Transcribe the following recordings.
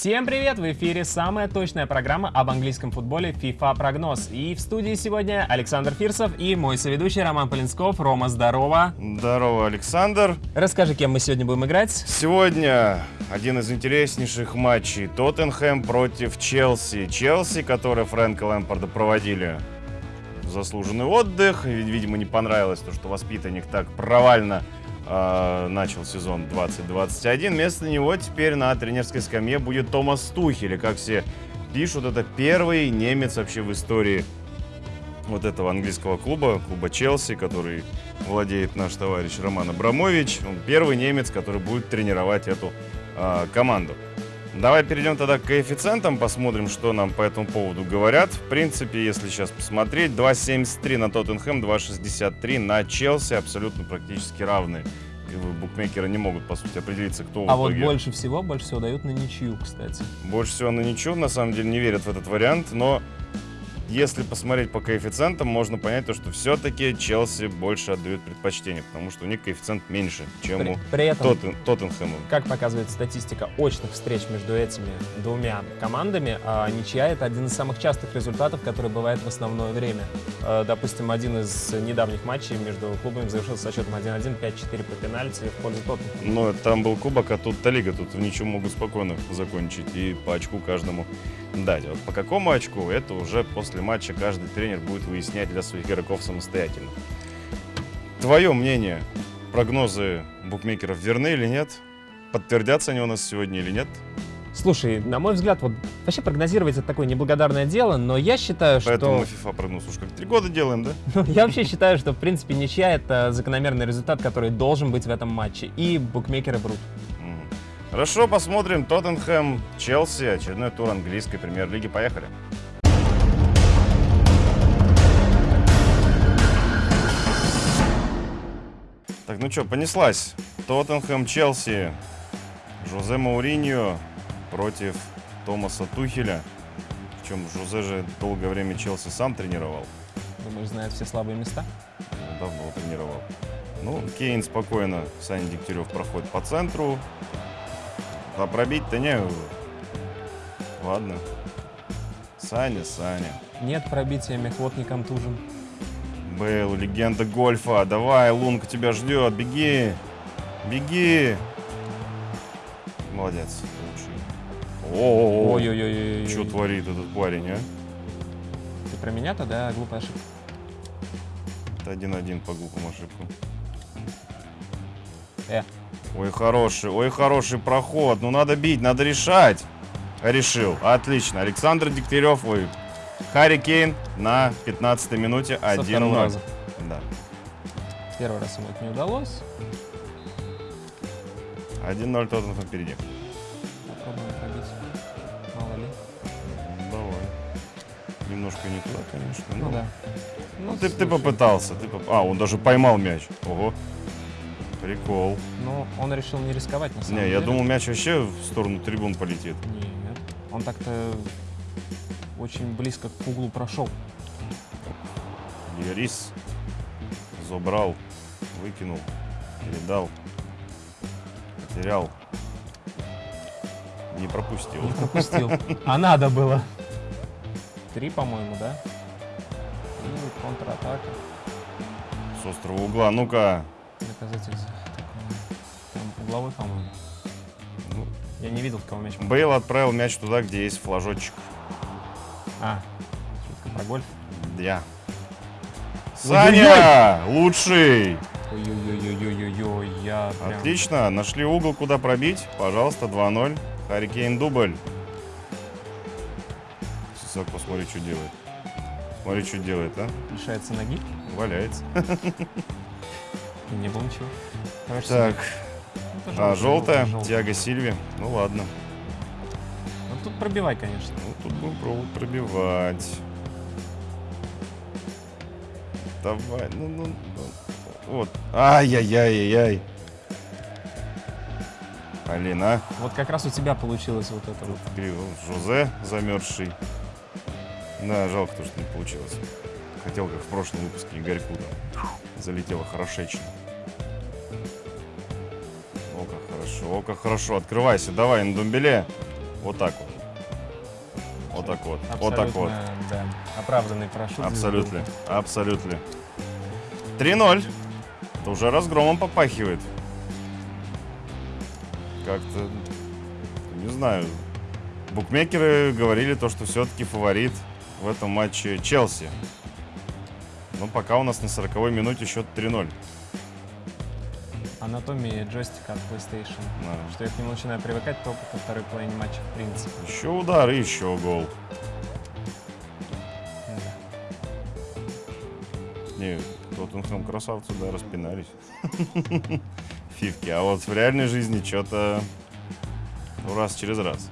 Всем привет! В эфире самая точная программа об английском футболе FIFA Прогноз. И в студии сегодня Александр Фирсов и мой соведущий Роман Полинсков. Рома, здорово! Здорово, Александр! Расскажи, кем мы сегодня будем играть? Сегодня один из интереснейших матчей. Тоттенхэм против Челси. Челси, который Фрэнка Лэмпорда проводили заслуженный отдых. Видимо, не понравилось то, что воспитанник так провально э, начал сезон 2021. Вместо него теперь на тренерской скамье будет Томас Тухель. И как все пишут, это первый немец вообще в истории вот этого английского клуба, клуба Челси, который владеет наш товарищ Роман Абрамович. Он первый немец, который будет тренировать эту э, команду. Давай перейдем тогда к коэффициентам, посмотрим, что нам по этому поводу говорят. В принципе, если сейчас посмотреть, 2.73 на Тоттенхэм, 2.63 на Челси, абсолютно практически равные. И букмекеры не могут, по сути, определиться, кто А в вот итоге... больше всего, больше всего дают на ничью, кстати. Больше всего на ничего, на самом деле, не верят в этот вариант, но если посмотреть по коэффициентам, можно понять то, что все-таки Челси больше отдают предпочтение, потому что у них коэффициент меньше, чем При, у при этом, Тоттен- Тоттенхэма. как показывает статистика очных встреч между этими двумя командами, а, ничья — это один из самых частых результатов, который бывает в основное время. А, Допустим, один из недавних матчей между клубами завершился со счетом 1-1, 5-4 по пенальти в пользу Тоттенхэма. Но там был кубок, а тут-то лига, тут в ничего могут спокойно закончить и по очку каждому дать. Вот по какому очку, это уже после матча каждый тренер будет выяснять для своих игроков самостоятельно. Твое мнение, прогнозы букмекеров верны или нет? Подтвердятся они у нас сегодня или нет? Слушай, на мой взгляд, вот вообще прогнозировать это такое неблагодарное дело, но я считаю, Поэтому что... мы FIFA прогноз уж как три года делаем, да? Ну, я вообще считаю, что, в принципе, ничья — это закономерный результат, который должен быть в этом матче. И букмекеры врут. Хорошо, посмотрим. Тоттенхэм, Челси, очередной тур английской премьер-лиги. Поехали. Так, ну что, понеслась. Тоттенхэм, Челси, Жозе Мауриньо против Томаса Тухеля. Причем Жозе же долгое время Челси сам тренировал. Думаешь, знает все слабые места? Ну, давно тренировал. Ну, Кейн спокойно, Саня Дегтярев проходит по центру. А пробить-то не... Ладно. Саня, Саня. Нет пробития, мехвод не контужен. Бейл, легенда гольфа. Давай, Лунка тебя ждет. Беги. Беги. Молодец. Лучший. О, Ой-ой-ой. Что творит этот парень, а? Ты про меня-то, да, глупая ошибка. Это один-один по глупому ошибку. Э, Ой, хороший, ой, хороший проход. Ну, надо бить, надо решать. Решил. Отлично. Александр Дегтярев, ой. Харри Кейн на 15 минуте со второго 1-0. раза. Да. Первый раз ему это не удалось. 1-0 Тоттенхэм впереди. Попробуем пробить. Мало ли. Давай. Немножко не туда, конечно. Ну но- да. Ну, ты, ты попытался. Ты поп- А, он даже поймал мяч. Ого. Прикол. Ну, он решил не рисковать, на самом Не, деле. я думал, мяч вообще в сторону трибун полетит. Нет. Он так-то очень близко к углу прошел. Ярис забрал, выкинул, передал, потерял, не пропустил. Не пропустил. А надо было. Три, по-моему, да? И контратака. С острого угла. Ну-ка. Доказатель за такое. Там угловой, по-моему. Ну, Я не видел, в кого мяч. Бейл отправил мяч туда, где есть флажочек. А, шутка про гольф. Я. Саня! Лучший! Ой-ой-ой-ой-ой-ой, я прям... Отлично. Нашли угол, куда пробить. Пожалуйста, 2-0. Харикейн дубль. Сисак, посмотри, что делает. Смотри, что делает, а? Лишается ноги. Валяется. Не было ничего. Короче, Так, это а, желтая, желтый. Тиаго Сильви. Ну ладно. Ну тут пробивай, конечно. Тут будем пробивать. Давай, ну, ну, ну. Вот. Ай-яй-яй-яй-яй. Алина. Вот как раз у тебя получилось вот это вот. Криво. Жозе замерзший. Да, жалко то, что не получилось. Хотел, как в прошлом выпуске, Игорьку там. Залетело хорошечно. О, как хорошо, о, как хорошо. Открывайся, давай, на думбеле. Вот так вот. Вот так вот. Вот так вот. Да, оправданный парашют. Абсолютно. Абсолютно. 3-0. Это уже разгромом попахивает. Как-то, не знаю. Букмекеры говорили то, что все-таки фаворит в этом матче Челси. Но пока у нас на 40-й минуте счет 3-0. Анатомия джойстика от PlayStation. Да. Что я к нему начинаю привыкать только ко второй половине матча, в принципе. Еще удар и еще гол. Да. Не, Тоттенхэм красавцы, да, распинались. Фивки. А вот в реальной жизни что-то раз через раз.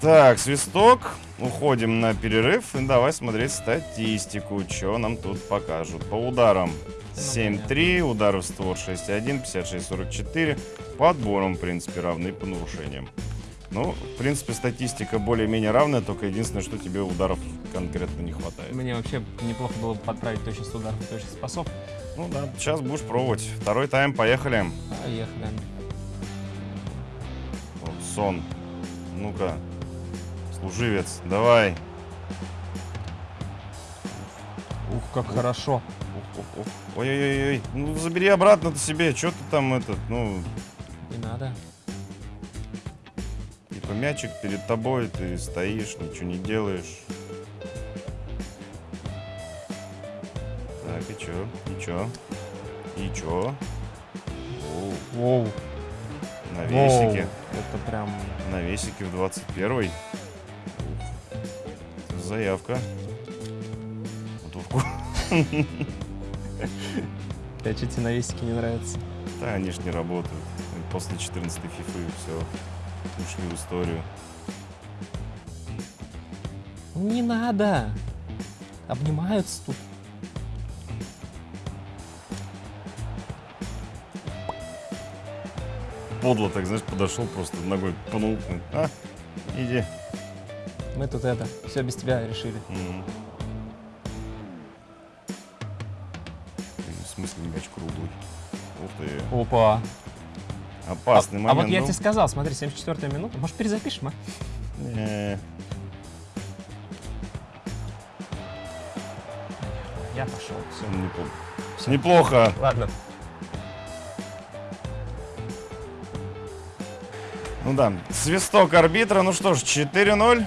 Так, свисток. Уходим на перерыв. И давай смотреть статистику. Что нам тут покажут. По ударам 7-3, ударов в створ 6-1, 56-44. По отборам, в принципе, равны по нарушениям. Ну, в принципе, статистика более-менее равная, только единственное, что тебе ударов конкретно не хватает. Мне вообще неплохо было бы подправить точность ударов и точность спасов. Ну да, сейчас будешь пробовать. Второй тайм, поехали. Поехали. Вот, сон. Ну-ка. Служивец, давай. Ух, как хорошо. Ух, ух. Ой-ой-ой. Ну, забери обратно-то себе. Что ты там этот, ну... Не надо. Типа мячик перед тобой, ты стоишь, ничего не делаешь. Так, и чё? И чё? И чё? Оу, Воу. на Воу. весике. Это прям... На весике в 21 Заявка. Вот в ку- А что тебе на весике не нравится? Да, они ж не работают. После 14 фифы все ушли в историю. Не надо. Обнимаются тут. Подло так, знаешь, подошел, просто ногой пнул. А, иди. Мы тут это, все без тебя решили. Мгм. В смысле мяч круглый? Ух ты. Опа. Опасный а, момент. а вот я ну. тебе сказал, смотри, 74 минута. Может, перезапишем, а? Не. Я пошел. Все. Неплохо. Всё. Неплохо. Ладно. Ну да. Свисток арбитра. Ну что ж, 4-0.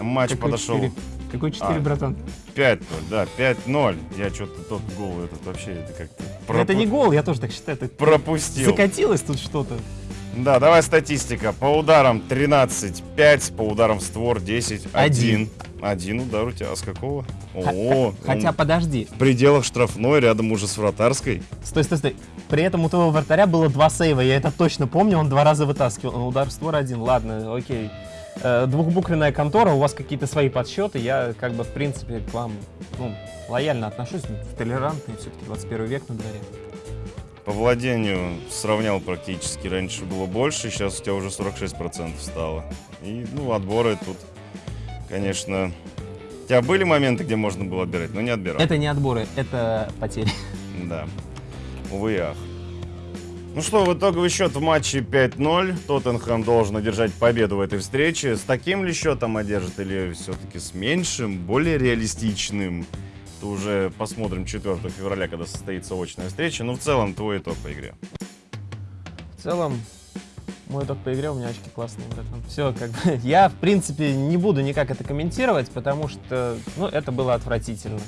Матч Какой подошел. 4? Какой 4, А. братан? 5-0, да, 5-0. Я что-то тот гол этот вообще это как-то Ну, Это пропу- не гол, я тоже так считаю. Ты пропустил. закатилось тут что-то. Да, давай статистика. По ударам 13, 5, по ударам в створ 10, 1. Один. Один удар у тебя. А с какого? О, Хотя, подожди. в пределах штрафной, рядом уже с вратарской. Стой, стой, стой. При этом у твоего вратаря было два сейва. Я это точно помню, он два раза вытаскивал. Удар в створ один. Ладно, окей. Э, двухбуквенная контора, у вас какие-то свои подсчеты. Я, как бы, в принципе, к вам ну, лояльно отношусь. Толерантный, все-таки 21 век на дворе. По владению сравнял практически. Раньше было больше, сейчас у тебя уже 46% стало. И, ну, отборы тут, конечно... У тебя были моменты, где можно было отбирать, но не отбирал. Это не отборы, это потери. Да. Увы и ах. Ну что, в итоговый счет в матче 5-0. Тоттенхэм должен одержать победу в этой встрече. С таким ли счетом одержит или все-таки с меньшим, более реалистичным? Это уже посмотрим 4 февраля, когда состоится очная встреча. Но в целом твой итог по игре. В целом, мой итог по игре, у меня очки классные, братан. Все, как бы, я, в принципе, не буду никак это комментировать, потому что, ну, это было отвратительно,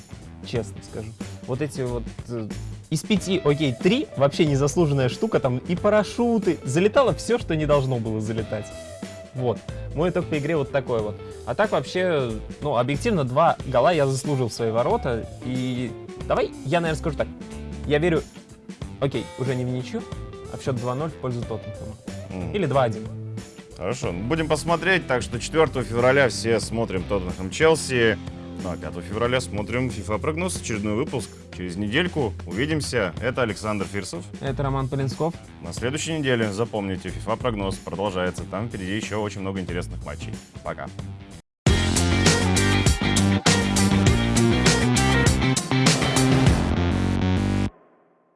честно скажу. Вот эти вот э, из пяти, окей, три вообще незаслуженная штука, там и парашюты, залетало все, что не должно было залетать. Вот. Мой итог по игре вот такой вот. А так вообще, ну, объективно, два гола я заслужил в свои ворота. И давай я, наверное, скажу так. Я верю, окей, уже не в ничью, а в счет 2-0 в пользу Тоттенхэма. М. Или 2-1. Хорошо, ну, будем посмотреть. Так что 4 февраля все смотрим Тоттенхэм Челси. Ну а 5 февраля смотрим FIFA прогноз, очередной выпуск. Через недельку увидимся. Это Александр Фирсов. Это Роман Полинсков. На следующей неделе, запомните, FIFA прогноз продолжается. Там впереди еще очень много интересных матчей. Пока.